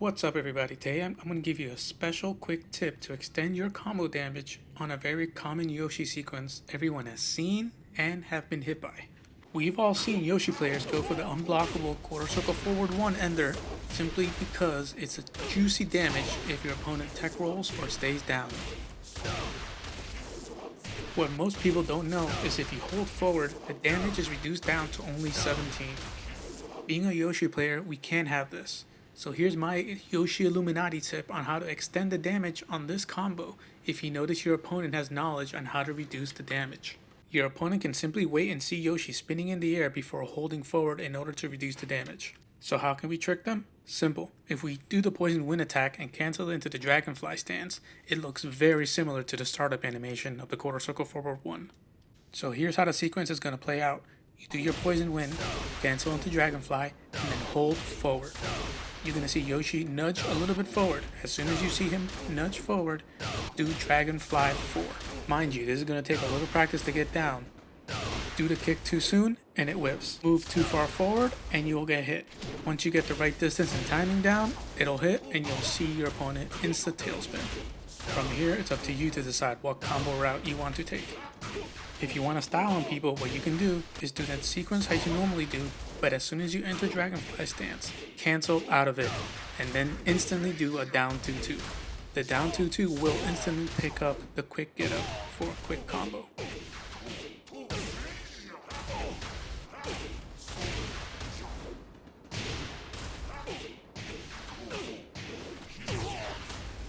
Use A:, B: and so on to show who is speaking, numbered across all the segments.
A: What's up everybody, today I'm, I'm going to give you a special quick tip to extend your combo damage on a very common Yoshi sequence everyone has seen and have been hit by. We've all seen Yoshi players go for the unblockable quarter circle forward one ender simply because it's a juicy damage if your opponent tech rolls or stays down. What most people don't know is if you hold forward, the damage is reduced down to only 17. Being a Yoshi player, we can't have this. So here's my Yoshi Illuminati tip on how to extend the damage on this combo if you notice your opponent has knowledge on how to reduce the damage. Your opponent can simply wait and see Yoshi spinning in the air before holding forward in order to reduce the damage. So how can we trick them? Simple. If we do the poison wind attack and cancel it into the dragonfly stance, it looks very similar to the startup animation of the quarter circle forward one. So here's how the sequence is going to play out. You do your poison wind, cancel into dragonfly, and then hold forward you're going to see Yoshi nudge a little bit forward. As soon as you see him nudge forward, do Dragonfly 4. Mind you, this is going to take a little practice to get down. Do the kick too soon, and it whiffs. Move too far forward, and you will get hit. Once you get the right distance and timing down, it'll hit, and you'll see your opponent insta tailspin. From here, it's up to you to decide what combo route you want to take. If you want to style on people, what you can do is do that sequence as you normally do, but as soon as you enter Dragonfly stance, cancel out of it, and then instantly do a down 2-2. The down 2-2 will instantly pick up the quick get up for a quick combo.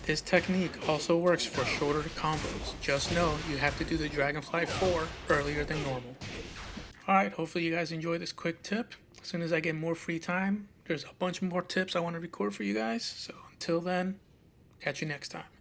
A: This technique also works for shorter combos. Just know you have to do the Dragonfly 4 earlier than normal. Alright, hopefully you guys enjoy this quick tip. As soon as I get more free time, there's a bunch more tips I want to record for you guys. So until then, catch you next time.